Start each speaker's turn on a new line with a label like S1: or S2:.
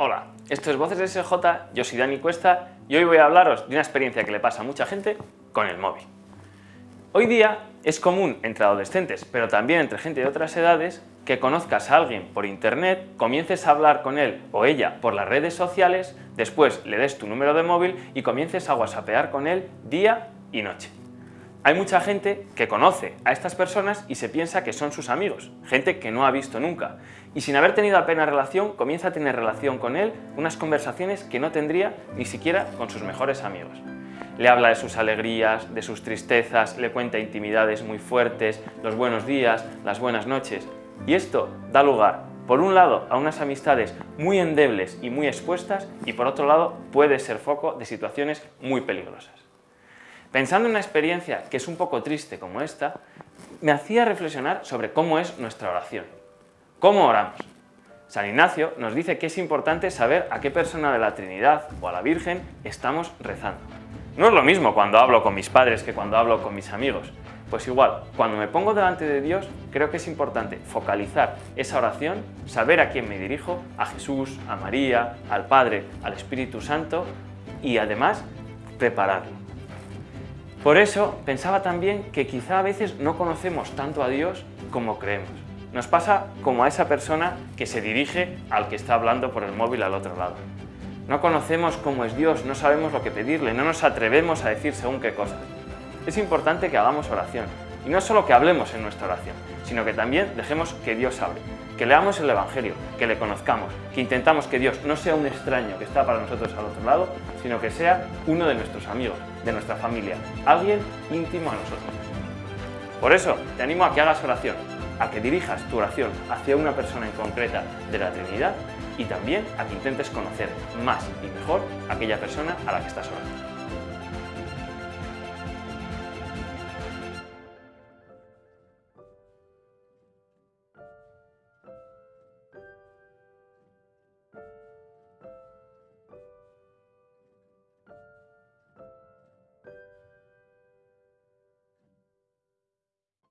S1: Hola, esto es Voces SJ, yo soy Dani Cuesta y hoy voy a hablaros de una experiencia que le pasa a mucha gente con el móvil. Hoy día es común entre adolescentes, pero también entre gente de otras edades, que conozcas a alguien por internet, comiences a hablar con él o ella por las redes sociales, después le des tu número de móvil y comiences a whatsappear con él día y noche. Hay mucha gente que conoce a estas personas y se piensa que son sus amigos, gente que no ha visto nunca, y sin haber tenido apenas relación, comienza a tener relación con él, unas conversaciones que no tendría ni siquiera con sus mejores amigos. Le habla de sus alegrías, de sus tristezas, le cuenta intimidades muy fuertes, los buenos días, las buenas noches. Y esto da lugar, por un lado, a unas amistades muy endebles y muy expuestas, y por otro lado, puede ser foco de situaciones muy peligrosas. Pensando en una experiencia que es un poco triste como esta, me hacía reflexionar sobre cómo es nuestra oración. ¿Cómo oramos? San Ignacio nos dice que es importante saber a qué persona de la Trinidad o a la Virgen estamos rezando. No es lo mismo cuando hablo con mis padres que cuando hablo con mis amigos. Pues igual, cuando me pongo delante de Dios, creo que es importante focalizar esa oración, saber a quién me dirijo, a Jesús, a María, al Padre, al Espíritu Santo y además prepararlo. Por eso pensaba también que quizá a veces no conocemos tanto a Dios como creemos. Nos pasa como a esa persona que se dirige al que está hablando por el móvil al otro lado. No conocemos cómo es Dios, no sabemos lo que pedirle, no nos atrevemos a decir según qué cosas. Es importante que hagamos oración, y no solo que hablemos en nuestra oración, sino que también dejemos que Dios hable, que leamos el Evangelio, que le conozcamos, que intentamos que Dios no sea un extraño que está para nosotros al otro lado, sino que sea uno de nuestros amigos, de nuestra familia, alguien íntimo a nosotros. Por eso, te animo a que hagas oración, a que dirijas tu oración hacia una persona en concreta de la Trinidad y también a que intentes conocer más y mejor aquella persona a la que estás orando.